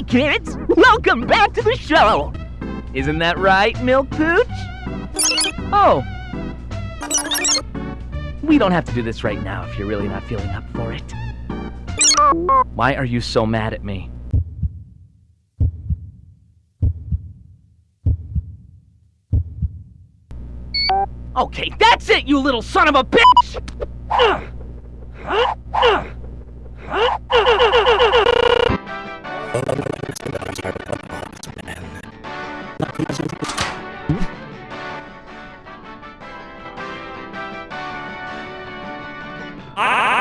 kids! Welcome back to the show! Isn't that right, Milk Pooch? Oh. We don't have to do this right now if you're really not feeling up for it. Why are you so mad at me? Okay, that's it, you little son of a bitch! Ah!